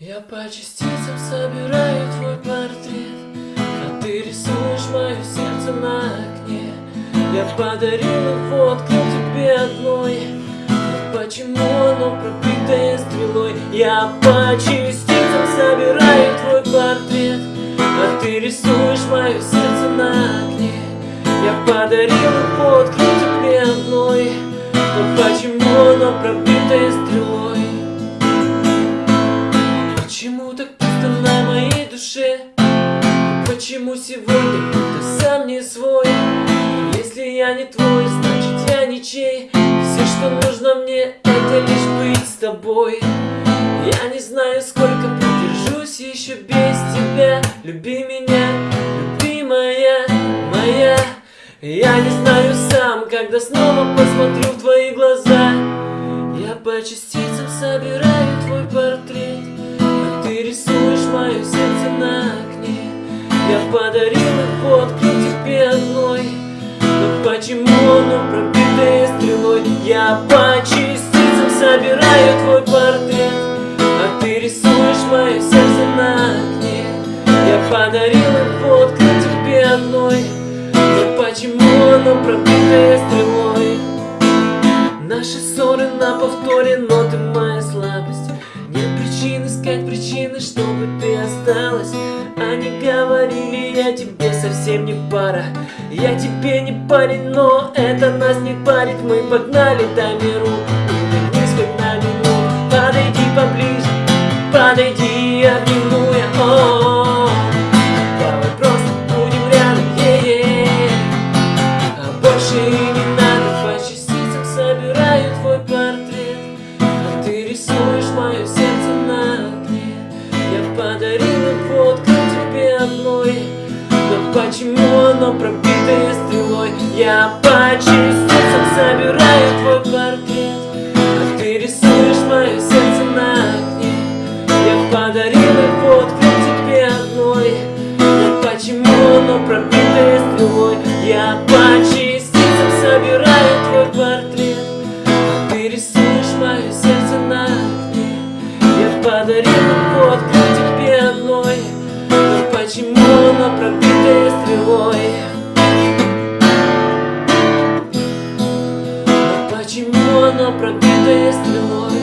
Я по частицам собираю твой портрет А ты рисуешь мое сердце на окне Я подарил открыл тебе одной Но почему оно пробитое стрелой? Я по частицам собираю твой портрет А ты рисуешь мое сердце на окне Я подарил открыл тебе одной Но почему оно пробитое стрелой? Сегодня будто сам не свой? Если я не твой, значит я ничей. Все, что нужно мне, это лишь быть с тобой. Я не знаю, сколько продержусь еще без тебя. Люби меня, любимая моя. Я не знаю сам, когда снова посмотрю в твои глаза. Я по частицам собираю твой портрет Я подарил его, открыл тебе одной Но почему оно пробитое стрелой? Я по частицам собираю твой портрет А ты рисуешь мое сердце на окне Я подарил его, открыл тебе одной Но почему оно пробитое стрелой? Наши ссоры на повторе, но ты моя слабость Нет причин искать причины, чтобы я тебе совсем не пара. Я тебе не парень, но это нас не парит. Мы погнали, дай мне руку, улыбнись хоть на минуту Подойди поближе, подойди, обниму почему оно пробитое стрелой? Я по частицам собираю пробитое стрелой? Но почему оно пробитое стрелой?